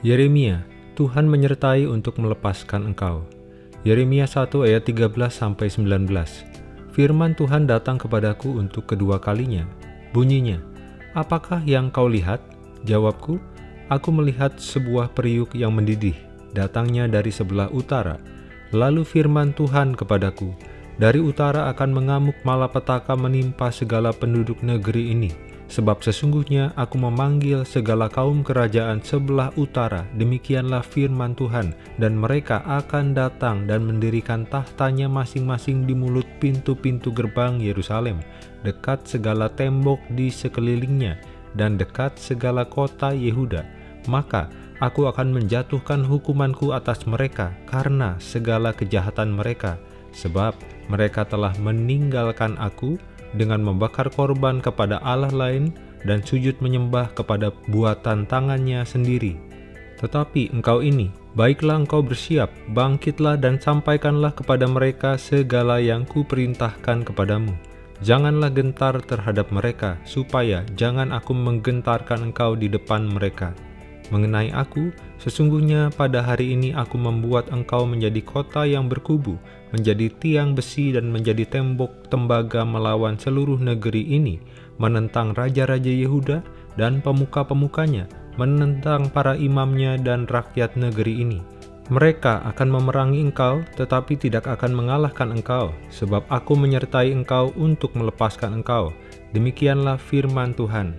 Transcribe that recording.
Yeremia, Tuhan menyertai untuk melepaskan engkau. Yeremia 1 ayat 13-19 Firman Tuhan datang kepadaku untuk kedua kalinya. Bunyinya, Apakah yang kau lihat? Jawabku, Aku melihat sebuah periuk yang mendidih, datangnya dari sebelah utara. Lalu firman Tuhan kepadaku, Dari utara akan mengamuk malapetaka menimpa segala penduduk negeri ini Sebab sesungguhnya aku memanggil segala kaum kerajaan sebelah utara, demikianlah firman Tuhan, dan mereka akan datang dan mendirikan tahtanya masing-masing di mulut pintu-pintu gerbang Yerusalem, dekat segala tembok di sekelilingnya, dan dekat segala kota Yehuda. Maka aku akan menjatuhkan hukumanku atas mereka karena segala kejahatan mereka, sebab mereka telah meninggalkan aku, dengan membakar korban kepada Allah lain dan sujud menyembah kepada buatan tangannya sendiri. Tetapi engkau ini, baiklah engkau bersiap, bangkitlah dan sampaikanlah kepada mereka segala yang kuperintahkan kepadamu. Janganlah gentar terhadap mereka, supaya jangan aku menggentarkan engkau di depan mereka.' Mengenai aku, sesungguhnya pada hari ini aku membuat engkau menjadi kota yang berkubu, menjadi tiang besi dan menjadi tembok tembaga melawan seluruh negeri ini, menentang raja-raja Yehuda dan pemuka-pemukanya, menentang para imamnya dan rakyat negeri ini. Mereka akan memerangi engkau, tetapi tidak akan mengalahkan engkau, sebab aku menyertai engkau untuk melepaskan engkau. Demikianlah firman Tuhan.